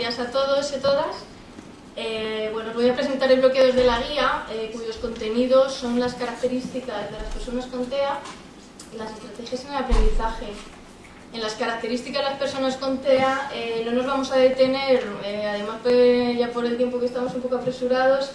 días a todos y a todas. Eh, bueno, os voy a presentar el bloque 2 de la guía, eh, cuyos contenidos son las características de las personas con TEA y las estrategias en el aprendizaje. En las características de las personas con TEA eh, no nos vamos a detener, además pues, ya por el tiempo que estamos un poco apresurados,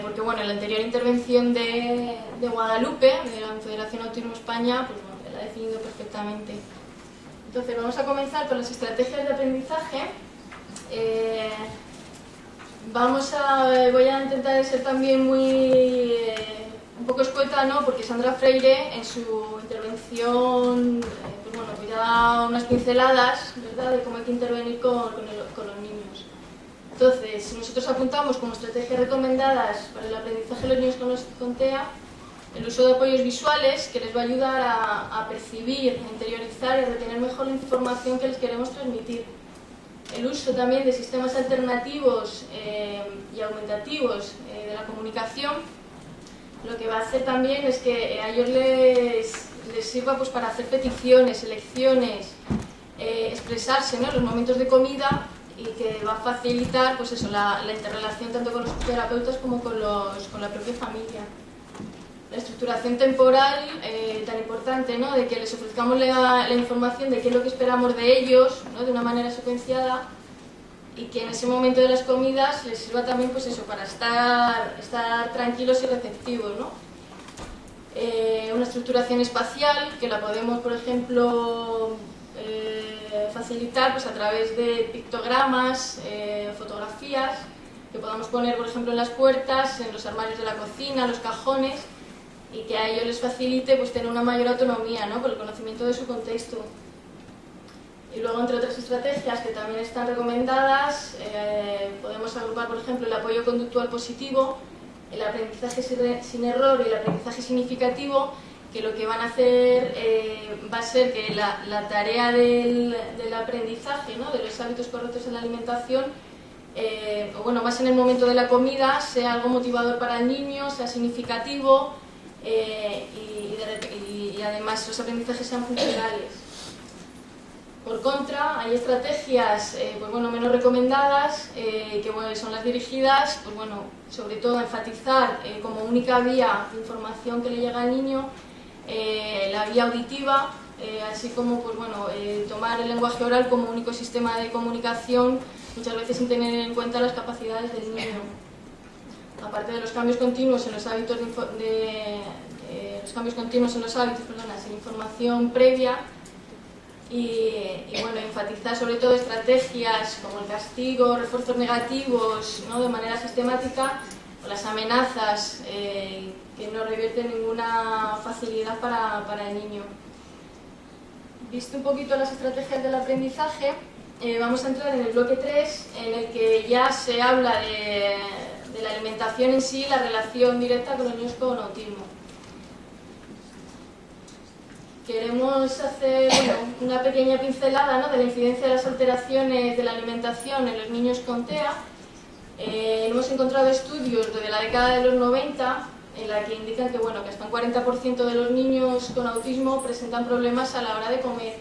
porque bueno, en la anterior intervención de, de, Guadalupe, de la Federación Autismo España, pues bueno, la ha definido perfectamente. Entonces vamos a comenzar con las estrategias de aprendizaje. Eh, vamos a, voy a intentar ser también muy eh, un poco escueta, porque Sandra Freire en su intervención eh, pues bueno, pues unas pinceladas ¿verdad? de cómo hay que intervenir con, los niños. Entonces, nosotros apuntamos como estrategias recomendadas para el aprendizaje de los niños con, los, con TEA, el uso de apoyos visuales que les va a ayudar a, percibir, a interiorizar y a retener mejor la información que les queremos transmitir. El uso también de sistemas alternativos eh, y aumentativos eh, de la comunicación, lo que va a hacer también es que a ellos les, les sirva pues, para hacer peticiones, elecciones, eh, expresarse en los momentos de comida y que va a facilitar pues eso, la, la interrelación tanto con los terapeutas como con, los, con la propia familia la estructuración temporal eh, tan importante, ¿no? de que les ofrezcamos la, información de qué es lo que esperamos de ellos, ¿no? de una manera secuenciada, y que en ese momento de las comidas les sirva también pues eso, para estar, estar tranquilos y receptivos. ¿no? Eh, una estructuración espacial que la podemos, por ejemplo, eh, facilitar pues, a través de pictogramas, fotografías, que podamos poner, por ejemplo, en las puertas, en los armarios de la cocina, los cajones, y que a ellos les facilite pues, tener una mayor autonomía ¿no? por el conocimiento de su contexto. Y luego, entre otras estrategias que también están recomendadas, eh, podemos agrupar, por ejemplo, el apoyo conductual positivo, el aprendizaje sin error y el aprendizaje significativo, que lo que van a hacer eh, va a ser que la, tarea del, del aprendizaje, ¿no? de los hábitos correctos en la alimentación, eh, o bueno, más en el momento de la comida, sea algo motivador para el niño, sea significativo, eh, y, además los aprendizajes sean funcionales. Por contra, hay estrategias eh, pues bueno, menos recomendadas, eh, que son las dirigidas, pues bueno, sobre todo a enfatizar como única vía de información que le llega al niño, la vía auditiva, así como pues bueno, tomar el lenguaje oral como único sistema de comunicación, muchas veces sin tener en cuenta las capacidades del niño aparte de los cambios continuos en los hábitos de, los cambios continuos en los hábitos, perdona, información previa y, bueno, enfatizar sobre todo estrategias como el castigo, refuerzos negativos ¿no? de manera sistemática las amenazas eh, que no revierten ninguna facilidad para, para, el niño. Visto un poquito las estrategias del aprendizaje, eh, vamos a entrar en el bloque 3 en el que ya se habla de la alimentación en sí la relación directa con los niños con autismo. Queremos hacer una pequeña pincelada de la incidencia de las alteraciones de la alimentación en los niños con TEA. Eh, hemos encontrado estudios desde la década de los 90 en la que indican que, bueno, que hasta un 40% de los niños con autismo presentan problemas a la hora de comer.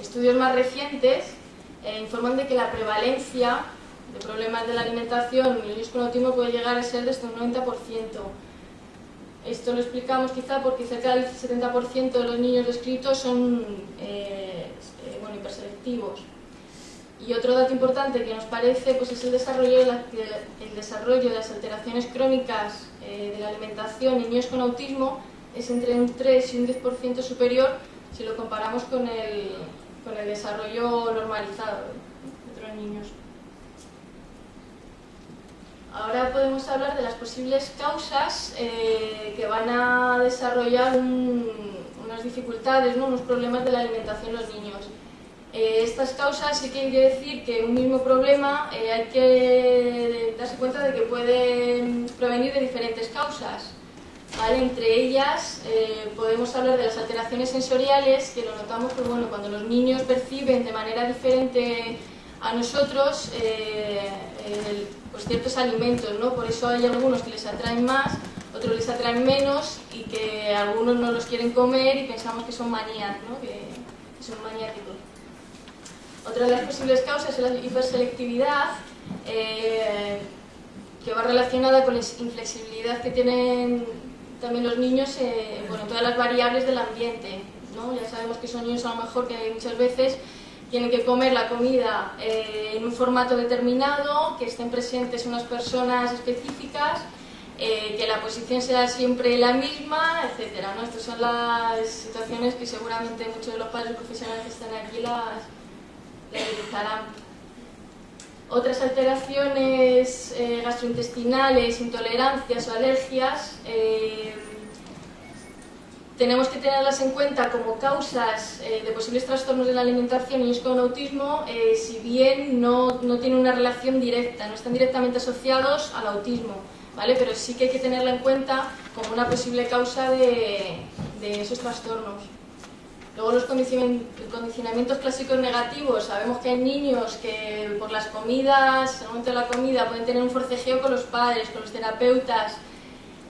Estudios más recientes eh, informan de que la prevalencia de problemas de la alimentación en niños con autismo puede llegar a ser de hasta un 90%. Esto lo explicamos quizá porque cerca del 70% de los niños descritos son eh, eh, hiperselectivos. Y otro dato importante que nos parece pues es el desarrollo de, el desarrollo de las alteraciones crónicas eh, de la alimentación en niños con autismo es entre un 3 y un 10% superior si lo comparamos con el, con el desarrollo normalizado de otros niños. Ahora podemos hablar de las posibles causas eh, que van a desarrollar unas dificultades, unos problemas de la alimentación en los niños. Eh, estas causas sí que quiere decir que un mismo problema eh, hay que darse cuenta de que puede provenir de diferentes causas. Entre ellas podemos hablar de las alteraciones sensoriales, que lo notamos pues, bueno, cuando los niños perciben de manera diferente a nosotros el, pues, ciertos alimentos, ¿no? Por eso hay algunos que les atraen más, otros les atraen menos y que algunos no los quieren comer y pensamos que son manías, ¿no? Que, son maniáticos. Otra de las posibles causas es la hiperselectividad, eh, que va relacionada con la inflexibilidad que tienen también los niños eh, en todas las variables del ambiente. ¿no? Ya sabemos que son niños a lo mejor que muchas veces tienen que comer la comida eh, en un formato determinado, que estén presentes unas personas específicas, eh, que la posición sea siempre la misma, etc. ¿no? Estas son las situaciones que seguramente muchos de los padres profesionales que están aquí las. Otras alteraciones eh, gastrointestinales, intolerancias o alergias tenemos que tenerlas en cuenta como causas eh, de posibles trastornos de la alimentación en niños con autismo, eh, si bien no, no, tienen una relación directa, no están directamente asociados al autismo, ¿vale? pero sí que hay que tenerla en cuenta como una posible causa de, esos trastornos. Luego los condicionamientos clásicos negativos, sabemos que hay niños que por las comidas, en el momento de la comida, pueden tener un forcejeo con los padres, con los terapeutas,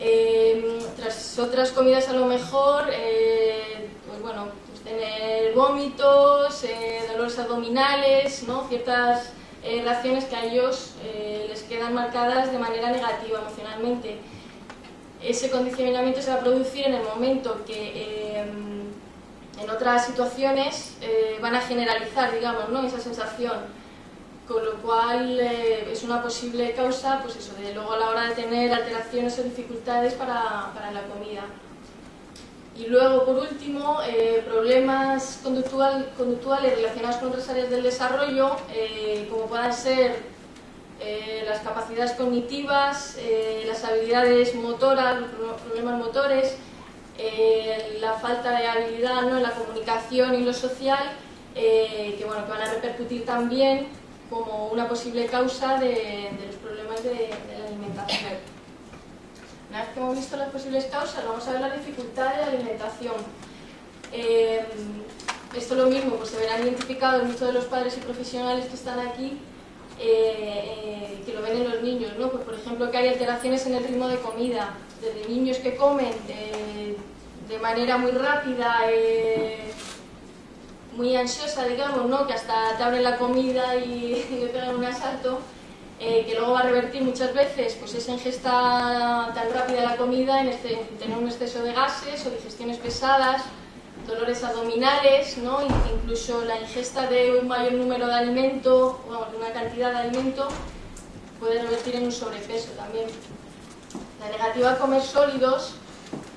eh, tras otras comidas a lo mejor, eh, pues bueno, tener vómitos, eh, dolores abdominales, ¿no? ciertas reacciones que a ellos les quedan marcadas de manera negativa emocionalmente. Ese condicionamiento se va a producir en el momento que en otras situaciones van a generalizar, digamos, ¿no? esa sensación con lo cual eh, es una posible causa, pues eso, de luego a la hora de tener alteraciones o dificultades para, para la comida. Y luego, por último, eh, problemas conductual, conductuales relacionados con otras áreas del desarrollo, eh, como puedan ser las capacidades cognitivas, las habilidades motoras, los problemas motores, la falta de habilidad ¿no? en la comunicación y lo social, que, bueno, que van a repercutir también como una posible causa de, los problemas de, la alimentación. Una vez que hemos visto las posibles causas, vamos a ver la dificultad de la alimentación. Eh, esto lo mismo, pues se verán identificados muchos de los padres y profesionales que están aquí, eh, que lo ven en los niños, ¿no? Pues por ejemplo que hay alteraciones en el ritmo de comida, desde niños que comen eh, de manera muy rápida, muy ansiosa, digamos, ¿no? que hasta te abren la comida y, le pegan un asalto, eh, que luego va a revertir muchas veces pues esa ingesta tan rápida de la comida en, este, tener un exceso de gases o digestiones pesadas, dolores abdominales, ¿no? incluso la ingesta de un mayor número de alimento, bueno, de una cantidad de alimento, puede revertir en un sobrepeso también. La negativa a comer sólidos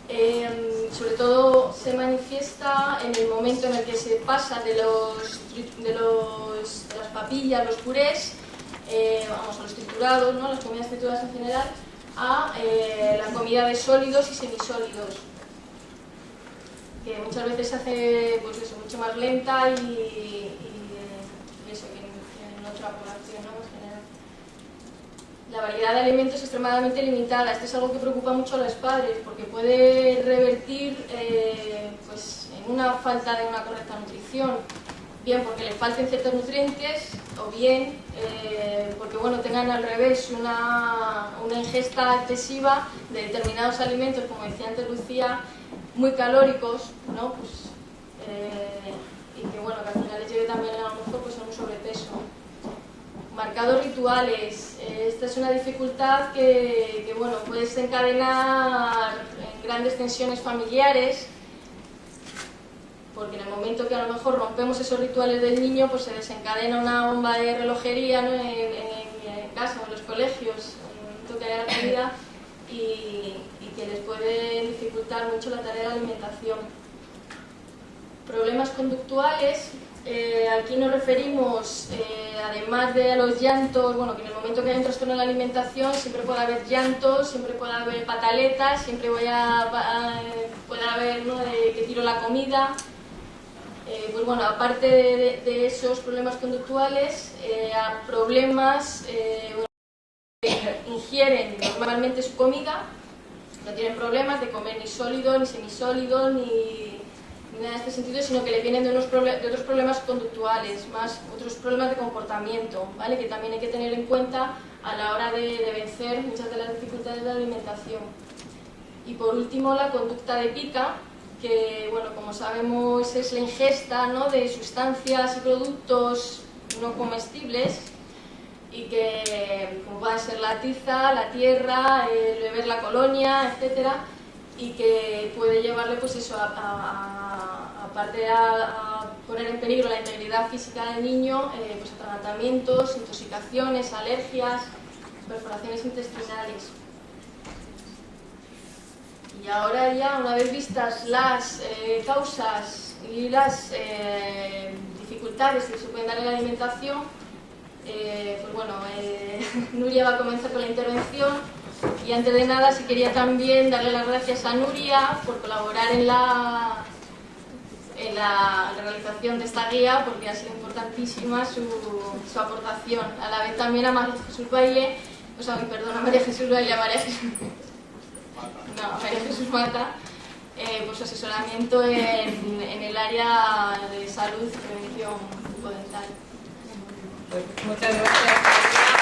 Em, sobre todo se manifiesta en el momento en el que se pasa de, los, de, los, las papillas, los purés, eh, vamos, a los triturados, ¿no? las comidas trituradas en general, a eh, la comida de sólidos y semisólidos, que muchas veces se hace pues eso, mucho más lenta y, y, eso, que en otra población. ¿no? La variedad de alimentos es extremadamente limitada. Esto es algo que preocupa mucho a los padres porque puede revertir eh, pues, en una falta de una correcta nutrición. Bien porque les falten ciertos nutrientes o bien eh, porque bueno, tengan al revés una, una, ingesta excesiva de determinados alimentos, como decía antes Lucía, muy calóricos, ¿no? pues, eh, y que bueno, que al final les lleve también a lo mejor pues, a un sobrepeso marcados rituales. Esta es una dificultad que, bueno, puede desencadenar en grandes tensiones familiares, porque en el momento que a lo mejor rompemos esos rituales del niño, pues se desencadena una bomba de relojería en, casa o en los colegios, en el que haya la comida, y, y que les puede dificultar mucho la tarea de alimentación. Problemas conductuales, eh, aquí nos referimos, eh, además de los llantos, bueno, que en el momento que hay un de la alimentación siempre puede haber llantos, siempre puede haber pataletas, siempre voy a, puede haber que tiro la comida. Eh, pues bueno, aparte de, esos problemas conductuales, a problemas que ingieren normalmente su comida, no tienen problemas de comer ni sólido, ni semisólido, ni en este sentido, sino que le vienen de, unos de otros problemas conductuales, más otros problemas de comportamiento, ¿vale? que también hay que tener en cuenta a la hora de, vencer muchas de las dificultades de la alimentación. Y por último, la conducta de pica, que, bueno, como sabemos, es la ingesta ¿no? de sustancias y productos no comestibles y que como puedan ser la tiza, la tierra, el beber la colonia, etcétera, y que puede llevarle pues eso a, aparte de a, poner en peligro la integridad física del niño, eh, pues tratamientos, intoxicaciones, alergias, perforaciones intestinales. Y ahora ya, una vez vistas las eh, causas y las eh, dificultades que se pueden dar en la alimentación, eh, pues bueno, Nuria va a comenzar con la intervención y antes de nada si quería también darle las gracias a Nuria por colaborar en la, en la realización de esta guía porque ha sido importantísima su, su aportación. A la vez también a María Jesús Baile, o sea, perdón, a María Jesús Baile, a María Jesús no, María Jesús Mata, eh, pues asesoramiento en, en, el área de salud y prevención bucodental. Pues muchas gracias.